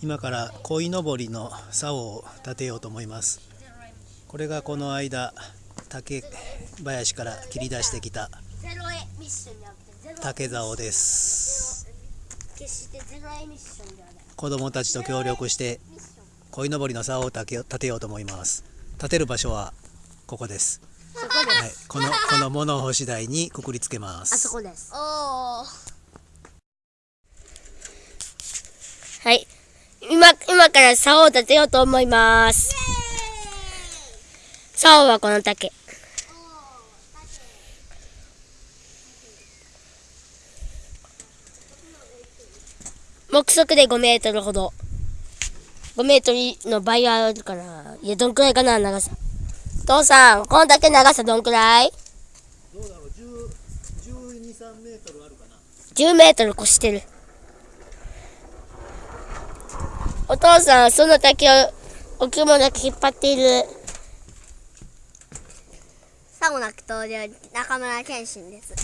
今から鯉のぼりの竿を立てようと思います。これがこの間竹林から切り出してきた竹竿です。子供たちと協力して鯉のぼりの竿を立てよ立てようと思います。立てる場所はここです。そこではい、このこの物干し台にくくりつけます。あそこです。おおはい。今、今から竿を立てようと思います。竿はこの竹。目測で5メートルほど。5メートルの倍あるから。いや、どんくらいかな、長さ。父さん、この竹長さどんくらい？どうだろう10 12、3メートルあるかな ?10 メートル越してる。お父さん、その竹を置物だけ引っ張っている。さもなく登場中村健信です。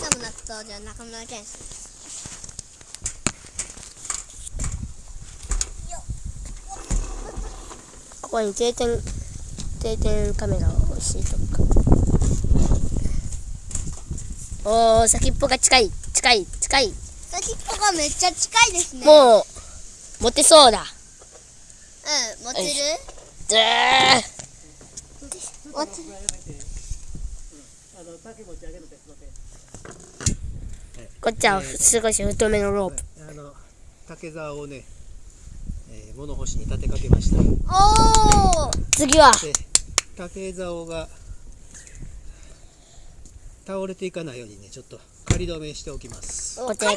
さもなく登場中村健信。ここに定点定点カメラを敷いとくか。おー先っぽが近い近い近い先っぽがめっちゃ近いですね。もう持てそうだ。うん持てる？ずー持てるこっちは少し太めのロープ。あの竹竿をね、えー物干しに立てかけました。おお次は。で竹竿が倒れていかないようにねちょっと仮止めしておきます。仮止め。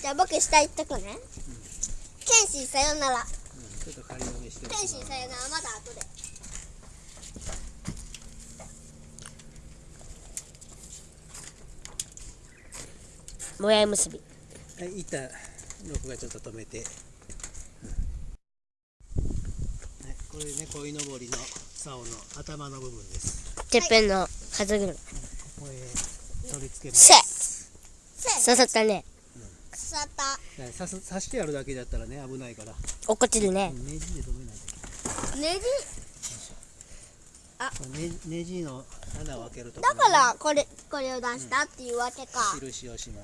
じゃあ僕下行っとくね。健信さよなら。ちょっと仮止めしておきます。健信さよなら。まだ後でもやい結び。はい板録がちょっと止めて、はい、これね鯉のぼりの竿の頭の部分です。てっぺんの風車ここへ取り付けませす。せ刺さったね腐ったはい刺す刺してやるだけだったらね危ないから。落っこちるね。ネジで止めないとネジこれネネジの穴を開けるとこだからこれこれを出したっていうわけか。印をしま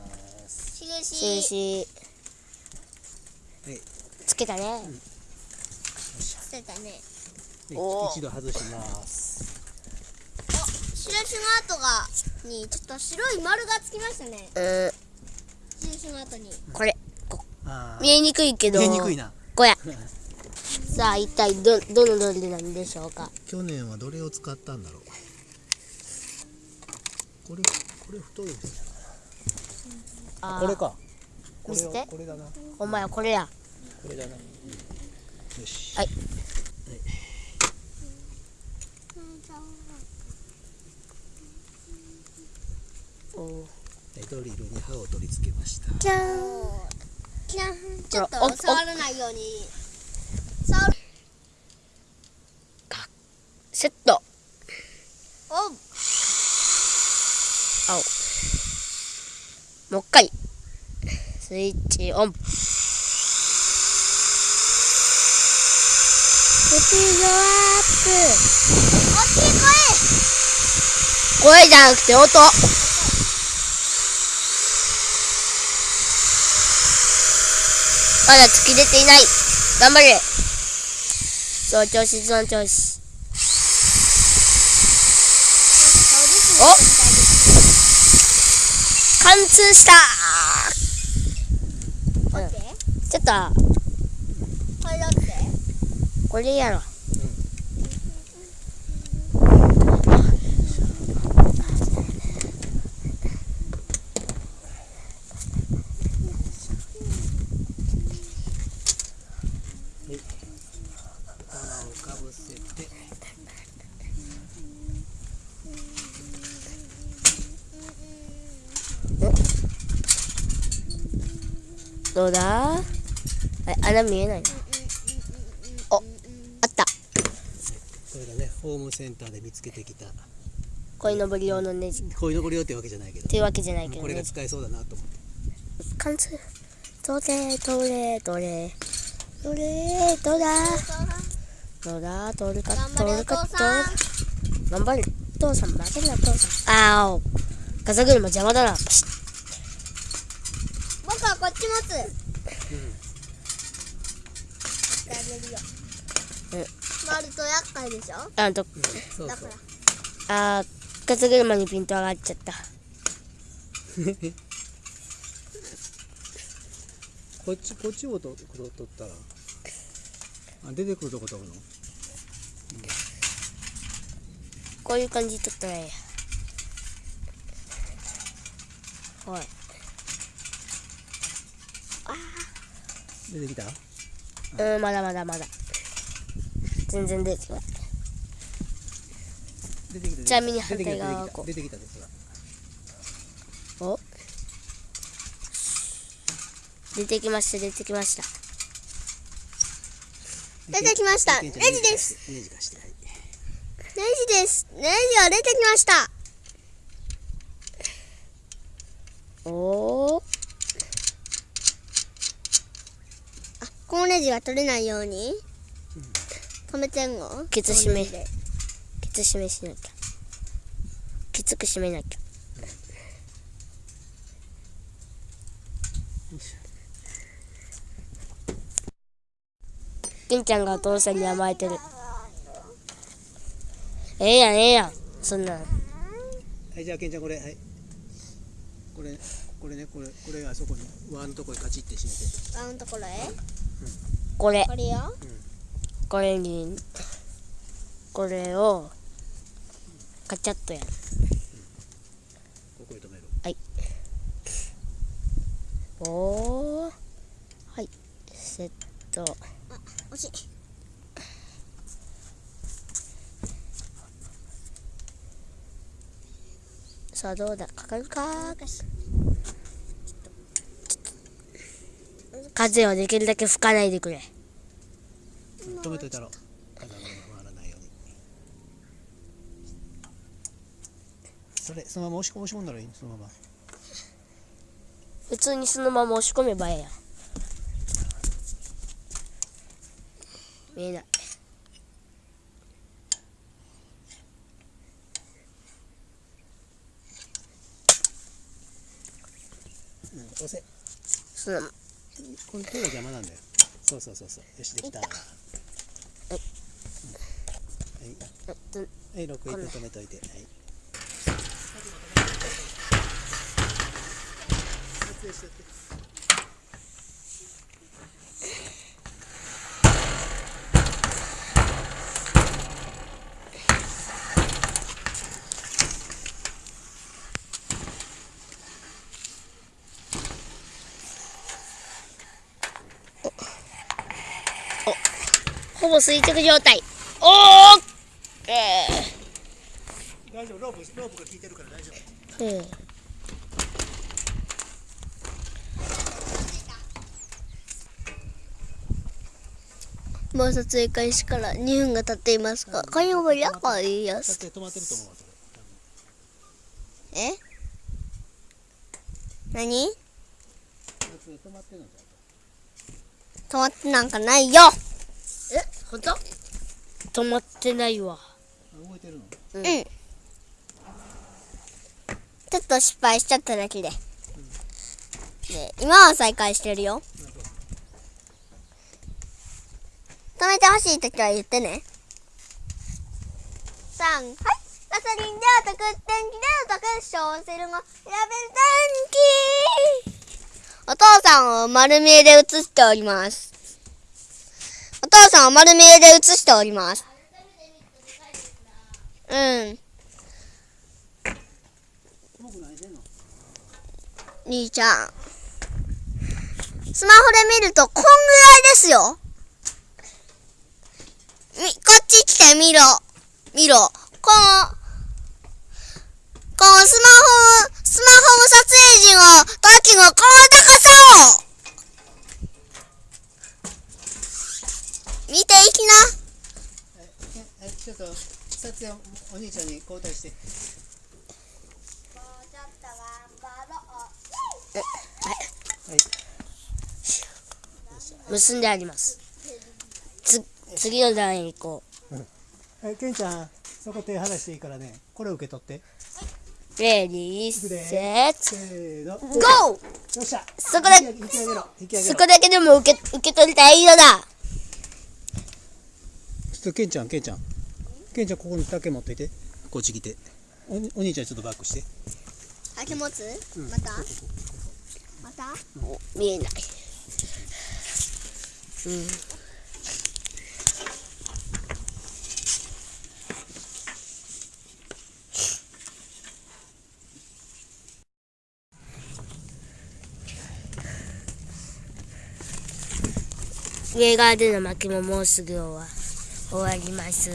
す。印。印。はい。つけたね。捨てたね。一度外します。印の跡がにちょっと白い丸がつきましたね。うん印の跡に。これ。あー。見えにくいけど。見えにくいな。こや。さあ一体どどのどれなんでしょうか？去年はどれを使ったんだろう？これこれ太いんじゃないあー。これか。これを見せてこれだな。お前はこれや。これだな。よし。はいおーでドリルに刃を取り付けましたじゃーん。キランちょっと触らないように触るセット。お青。もう一回スイッチオン。スピードア大きいップ。声じゃなくて音まだ突き出ていない。頑張れ。その調子その調子。お？貫通した。声待って。ちょっと。これやろ粉をかぶせてどうだ？え穴見えない？なおあった。これがねホームセンターで見つけてきた。鯉のぼり用のネジ。こういうのこれよってわけじゃないけど。というわけじゃないけどこれがね使えそうだなと思って。貫通どれどれどれ。どれどらどらどれか？頑張れおどれか父さん頑張れ。父さん負けんな父さん。あお。風車邪魔だな。パシッこっち持つ、やってあげるようん。回ると厄介でしょ？あとそうそう。だから。あー風車にピント上がっちゃった。こっちこっちをと取ったら。あ出てくるとこ取るの？こういう感じで撮ったらええやはい出てきた？うんまだまだまだ。全然出てこない。出てきたちなみに反対側はこう。出てきたですお？出てきました出てきました。出てきました。ネネジジです。ネジ貸してはい。ネジです。ネジが出てきました。おおあこのネジが取れないように。止めてんの？ケツ締め。ケツ締めしなきゃ。きつく締めなきゃ。金ちゃんがお父さんに甘えてる。ええやんええやん。そんなん。はいじゃあけんちゃんこれはい。これこれねこれこれがあそこに輪のとこにカチって締めて。あのところへ？これ。これよ。これにこれをカチャッとやる。ここに止めるおおはい。セット。惜しい。さあどうだ？かかるか風をできるだけ吹かないでくれ。止めといたろ。風が回らないように。それそのまま押し押し込んだらいいそのまま。普通にそのまま押し込めばええやん。見えない。うん押せ。そのこの手が邪魔なんだよ。そうそうそうそう。よしできた。はい。えっとはい。6位で止めといて。はい。撮影してってほぼ垂直状態。おおえ大丈夫ロー。プロープが効いてるから大丈夫ー、えもう撮影開始から2分が経っていますが、これもやっぱいやつ。撮影止まってると思うわそれえ？何？止まってなんかないよ。本当？止まってないわ動いてるの？うん。ちょっと失敗しちゃっただけで。で、今は再開してるよ。止めてほしいときは言ってね。3、はい。ガソリンでお得、電気でお得、小セルも選べる電気お父さんを丸見えで映しております。お父さんを丸見えで映しております。うん。兄ちゃん。スマホで見るとこんぐらいですよ。み、こっち来て見ろ。見ろ。この、このスマホ、スマホの撮影時の時のこの高さを見ていきな。ええちょっと撮影お兄ちゃんに交代して。はい。結んであります。つ次の段へ行こえケンちゃんそこ手離していいからね。これ受け取って。うレディーセット。ゴー！よっしゃ。そこで引き上げろ引き上げろ。そこだけでも受け受け取りたいのだっとケンちゃんケンちゃん。ケンちゃんここに竹持っていて。こっち来て。おお兄ちゃんちょっとバックして。竹持つまた？また？見えない。うん。上側での巻きももうすぐ終わ終わります。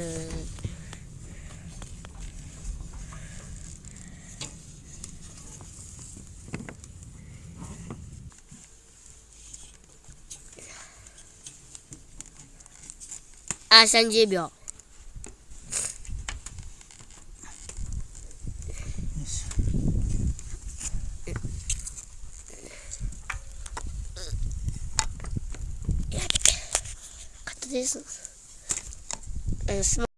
あ30秒。カットです。うん。スマも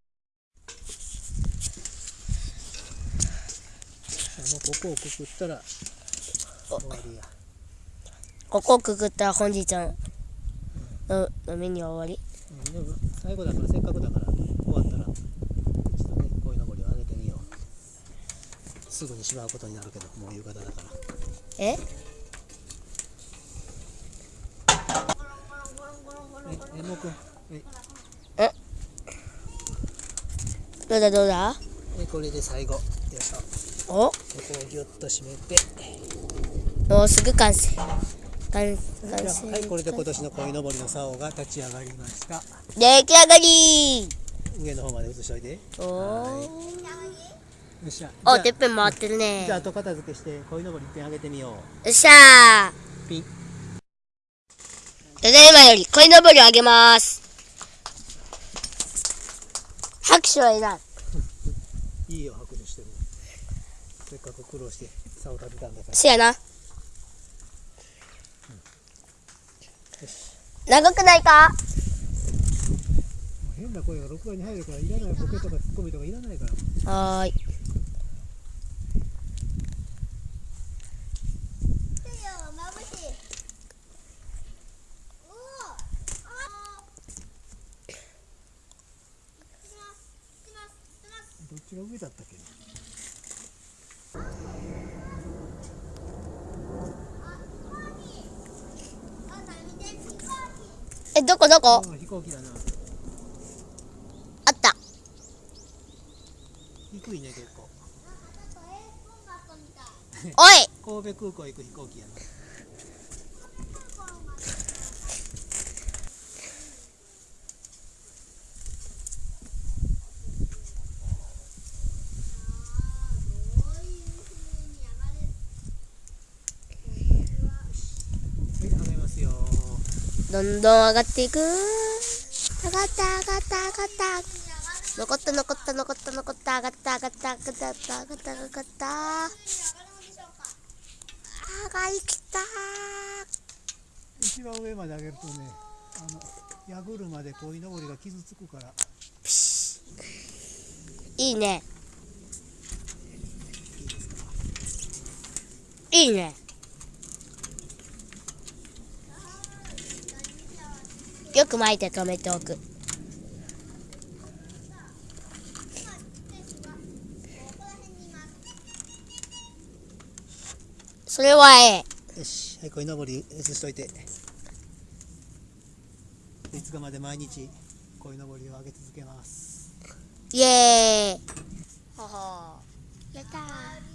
うここをくくったら終わりやここをくくったら本日のののメニューは終わり。うん。でも最後だからせっかくだから終わったらちょっとね鯉のぼりを上げてみよう。すぐにしまうことになるけどもう夕方だから。え？ええもくん。えどうだどうだ？えこれで最後。よいしょお？ここをギュッと締めて。もうすぐ完成。完じゃ完あはいこれで成今年の鯉のぼりの竿が立ち上がりました。出来上がり。上の方まで移しといて。よおー。っしゃ。おてっぺん回ってるね。じゃあ後片付けして鯉のぼり一遍上げてみよう。よっしゃー。ピンただいまより鯉のぼりをあげます。拍手はいらんいいよ拍手してもせっかく苦労して竿立てたんだから。せやな。よし長くないか？変な声が録画に入るからいらないボケとかツッコミとかいらないから。はーい眩しいおおあどっちが上だったっけえどこどこ？飛行機だな。あった。低いね結構。おい！神戸空港行く飛行機やなはい上げますよどんどん上がっていく。上がった上がった上がった。残った残った残った残った上がった上がった上がった上がった。上がった上がった上がりきった一番上まで上げるとねあの矢車で鯉のぼりが傷つくから。いいね。いいねよく巻いて止めておく。それはええ。よし。はい鯉のぼり移しといて。いつかまで毎日鯉のぼりを上げ続けます。イエーイ。ほほやったー